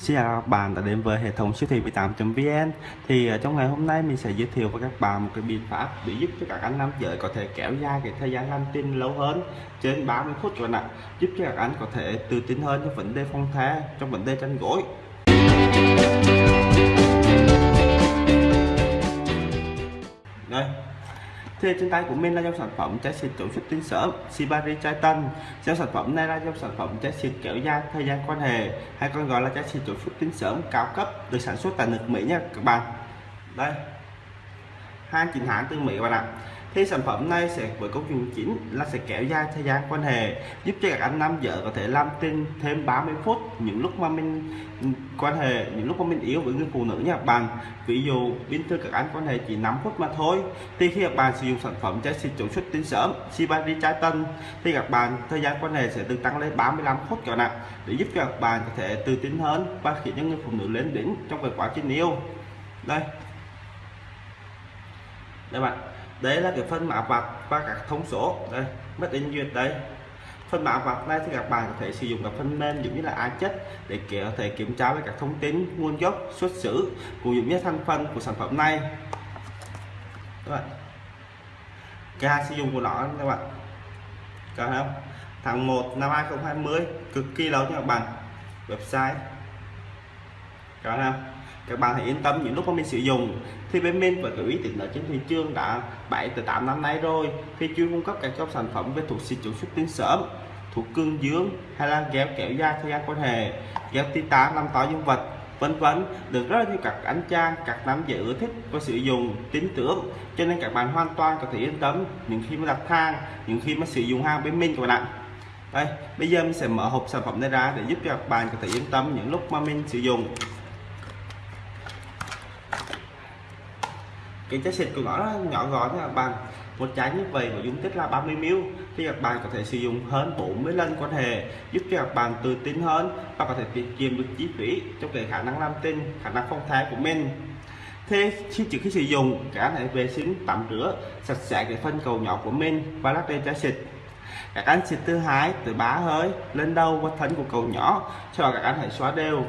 Xin chào các bạn đã đến với hệ thống siêu thị 18.vn Thì ờ, trong ngày hôm nay mình sẽ giới thiệu với các bạn một cái biện pháp để giúp cho các anh nam giới có thể kéo dài cái thời gian làm tin lâu hơn, trên 30 phút rồi nè giúp cho các anh có thể tự tin hơn trong vấn đề phong thái trong vấn đề tranh gối. Thì trên tay của mình là dòng sản phẩm trái xịt chống xuất tinh sớm Sibari chai tân. Dòng sản phẩm này là dòng sản phẩm trái xịt kéo dài thời gian quan hệ, hay còn gọi là trái xịt chống xuất tinh sớm cao cấp, được sản xuất tại nước Mỹ nha các bạn. Đây, hai chính hãng từ Mỹ các bạn ạ thì sản phẩm này sẽ, với công dụng chính là sẽ kéo dài thời gian quan hệ, giúp cho các anh nam vợ có thể làm tin thêm 30 phút những lúc mà mình quan hệ, những lúc mà mình yếu với người phụ nữ nha bạn. Ví dụ, bình thường các anh quan hệ chỉ 5 phút mà thôi, thì khi các bạn sử dụng sản phẩm trái xịt chống xuất tinh sớm Shibari trái tân, thì các bạn, thời gian quan hệ sẽ được tăng lên 35 phút các nặng để giúp cho các bạn có thể tự tin hơn và khiến những người phụ nữ lên đỉnh trong cái quá trình yêu. Đây. Đây bạn đấy là cái phân mã vạch và các thông số. Đây mất in duyệt đây phân mã vạch này thì các bạn có thể sử dụng các phần mềm giống như là ai chất để có thể kiểm tra với các thông tin, nguồn gốc, xuất xứ, cũng giống như thành phần của sản phẩm này. Các bạn ca sử dụng của nó các bạn. Các không? Tháng 1 năm 2020 cực kỳ lâu nha các bạn. Website. Các không? Các bạn hãy yên tâm, những lúc mà mình sử dụng thì bên mình và gửi tiện lợi trên thị trường đã 7 từ 8 năm nay rồi. Thì chuyên cung cấp các dòng sản phẩm về thuộc xịt chống xuất tinh sớm thuộc cương dương hay là kéo kéo da thời gian quan hệ kéo titan làm tỏ dương vật, vân vân. Được rất là nhiều các anh trang các nam giới ưa thích và sử dụng, tin tưởng. Cho nên các bạn hoàn toàn có thể yên tâm, những khi mà đặt hàng, những khi mà sử dụng hàng bên mình các bạn ạ. Đây, bây giờ mình sẽ mở hộp sản phẩm này ra để giúp cho các bạn có thể yên tâm những lúc mà mình sử dụng. Cái trái xịt của nó nhỏ gọn là bằng một trái như vậy mà dung tích là 30 ml thì các bạn có thể sử dụng hơn 40 lần quan hệ giúp cho các bạn tự tin hơn và có thể tiết kiệm được chi phí trong cái khả năng làm tin khả năng phong thái của mình. Thế khi trước khi sử dụng, các anh hãy vệ sinh, tắm rửa sạch sẽ cái phân cầu nhỏ của mình và lắp lên trái xịt. Các anh xịt thứ hai từ bá hơi lên đầu và thân của cầu nhỏ cho các anh hãy xóa đều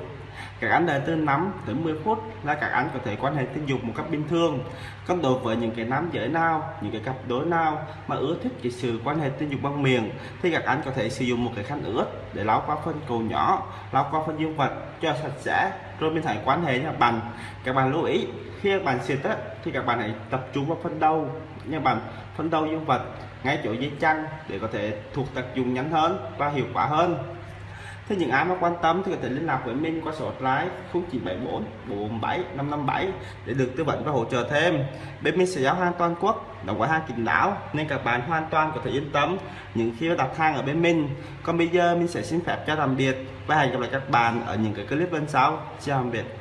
các anh đợi từ 5 tới 10 phút là các anh có thể quan hệ tình dục một cách bình thường còn đối với những cái nam giới nào những cái cặp đối nào mà ưa thích cái sự quan hệ tình dục bằng miệng thì các anh có thể sử dụng một cái khăn ướt để lau qua phân cầu nhỏ lau qua phân dương vật cho sạch sẽ rồi mình hãy quan hệ nha bạn. Các bạn lưu ý khi các bạn xịt á, thì các bạn hãy tập trung vào phân đầu nha bạn phân đầu dương vật ngay chỗ dây chăn để có thể thuộc tác dụng nhanh hơn và hiệu quả hơn. Thế những ai mà quan tâm thì có thể liên lạc với mình qua số hotline 0974 447 557 để được tư vấn và hỗ trợ thêm. Bên mình sẽ giao hàng toàn quốc, đóng gói hàng kín đáo nên các bạn hoàn toàn có thể yên tâm những khi đặt hàng ở bên mình. Còn bây giờ mình sẽ xin phép cho tạm biệt và hẹn gặp lại các bạn ở những cái clip bên sau. Chào tạm biệt.